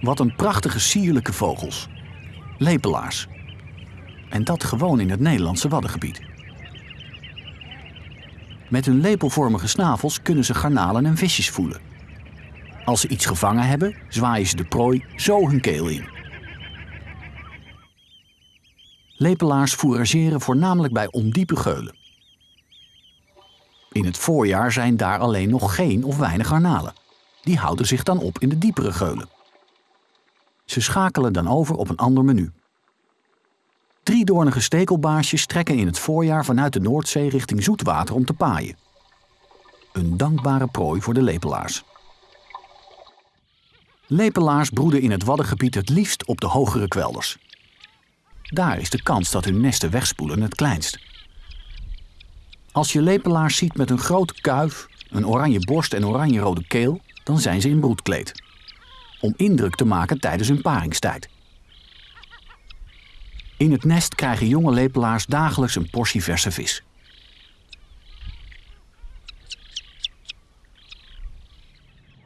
Wat een prachtige sierlijke vogels. Lepelaars. En dat gewoon in het Nederlandse Waddengebied. Met hun lepelvormige snavels kunnen ze garnalen en visjes voelen. Als ze iets gevangen hebben, zwaaien ze de prooi zo hun keel in. Lepelaars fourageren voornamelijk bij ondiepe geulen. In het voorjaar zijn daar alleen nog geen of weinig garnalen. Die houden zich dan op in de diepere geulen. Ze schakelen dan over op een ander menu. Driedoornige stekelbaasjes trekken in het voorjaar vanuit de Noordzee richting zoetwater om te paaien. Een dankbare prooi voor de lepelaars. Lepelaars broeden in het Waddengebied het liefst op de hogere kwelders. Daar is de kans dat hun nesten wegspoelen het kleinst. Als je lepelaars ziet met een grote kuif, een oranje borst en oranje-rode keel, dan zijn ze in broedkleed. Om indruk te maken tijdens hun paringstijd. In het nest krijgen jonge lepelaars dagelijks een portie verse vis.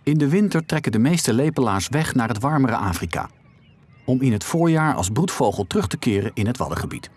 In de winter trekken de meeste lepelaars weg naar het warmere Afrika. Om in het voorjaar als broedvogel terug te keren in het Waddengebied.